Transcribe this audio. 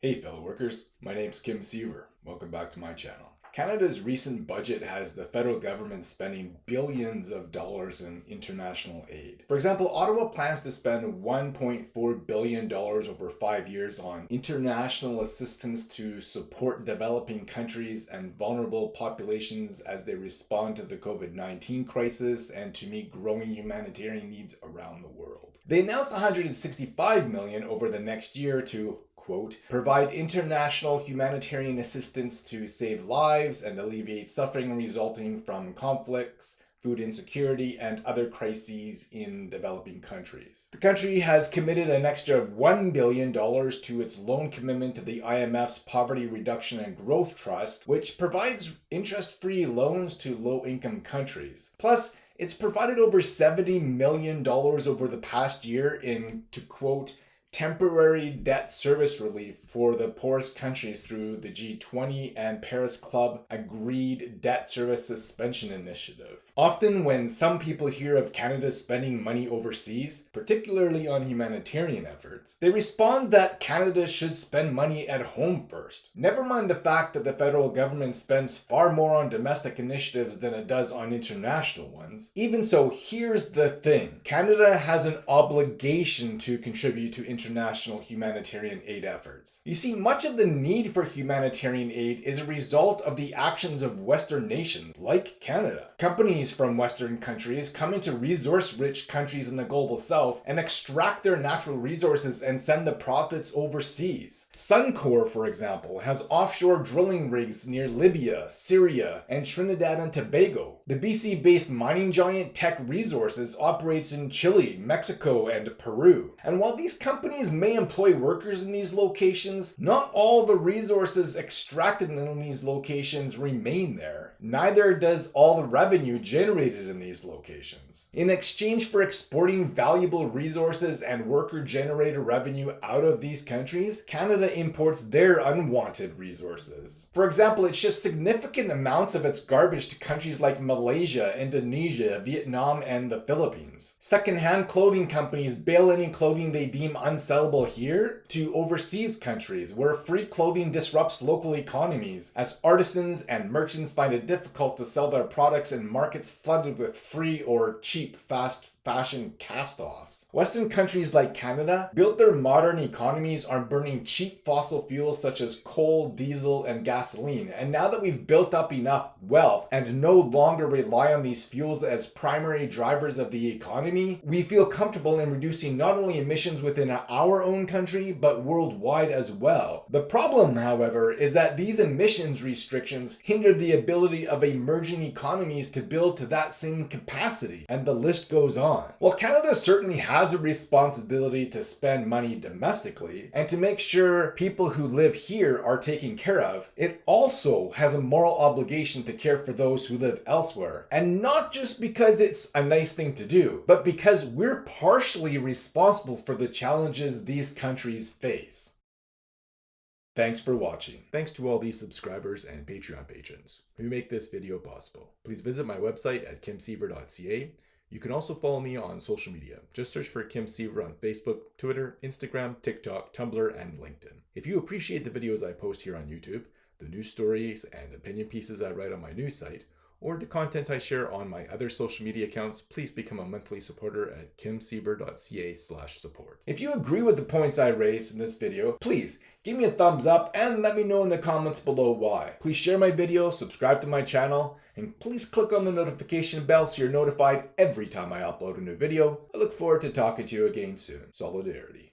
Hey fellow workers, my name's Kim Siever. Welcome back to my channel. Canada's recent budget has the federal government spending billions of dollars in international aid. For example, Ottawa plans to spend $1.4 billion over five years on international assistance to support developing countries and vulnerable populations as they respond to the COVID-19 crisis and to meet growing humanitarian needs around the world. They announced 165 million over the next year to quote, provide international humanitarian assistance to save lives and alleviate suffering resulting from conflicts, food insecurity, and other crises in developing countries. The country has committed an extra $1 billion to its loan commitment to the IMF's Poverty Reduction and Growth Trust, which provides interest-free loans to low-income countries. Plus, it's provided over $70 million over the past year in, to quote, temporary debt service relief for the poorest countries through the G20 and Paris Club agreed debt service suspension initiative. Often when some people hear of Canada spending money overseas, particularly on humanitarian efforts, they respond that Canada should spend money at home first. Never mind the fact that the federal government spends far more on domestic initiatives than it does on international ones. Even so, here's the thing. Canada has an obligation to contribute to international humanitarian aid efforts. You see, much of the need for humanitarian aid is a result of the actions of Western nations, like Canada. Companies from Western countries come into resource-rich countries in the global south and extract their natural resources and send the profits overseas. Suncor, for example, has offshore drilling rigs near Libya, Syria, and Trinidad and Tobago. The BC-based mining giant Teck Resources operates in Chile, Mexico, and Peru. And while these companies may employ workers in these locations, not all the resources extracted in these locations remain there. Neither does all the revenue generated in these locations. In exchange for exporting valuable resources and worker-generated revenue out of these countries, Canada imports their unwanted resources. For example, it ships significant amounts of its garbage to countries like Malaysia, Indonesia, Vietnam, and the Philippines. Second-hand clothing companies bail any clothing they deem unsellable here to overseas countries where free clothing disrupts local economies as artisans and merchants find it difficult to sell their products in markets flooded with free or cheap fast fashion cast-offs. Western countries like Canada built their modern economies on burning cheap fossil fuels such as coal, diesel, and gasoline. And now that we've built up enough wealth and no longer rely on these fuels as primary drivers of the economy, we feel comfortable in reducing not only emissions within our own country, but worldwide as well. The problem, however, is that these emissions restrictions hinder the ability of emerging economies to build to that same capacity, and the list goes on. While Canada certainly has a responsibility to spend money domestically and to make sure people who live here are taken care of, it also has a moral obligation to care for those who live elsewhere. And not just because it's a nice thing to do, but because we're partially responsible for the challenges these countries face. Thanks for watching. Thanks to all these subscribers and Patreon patrons who make this video possible. Please visit my website at kimsiever.ca you can also follow me on social media. Just search for Kim Siever on Facebook, Twitter, Instagram, TikTok, Tumblr, and LinkedIn. If you appreciate the videos I post here on YouTube, the news stories and opinion pieces I write on my news site, or the content I share on my other social media accounts, please become a monthly supporter at kimsiever.ca slash support. If you agree with the points I raised in this video, please give me a thumbs up and let me know in the comments below why. Please share my video, subscribe to my channel, and please click on the notification bell so you're notified every time I upload a new video. I look forward to talking to you again soon. Solidarity.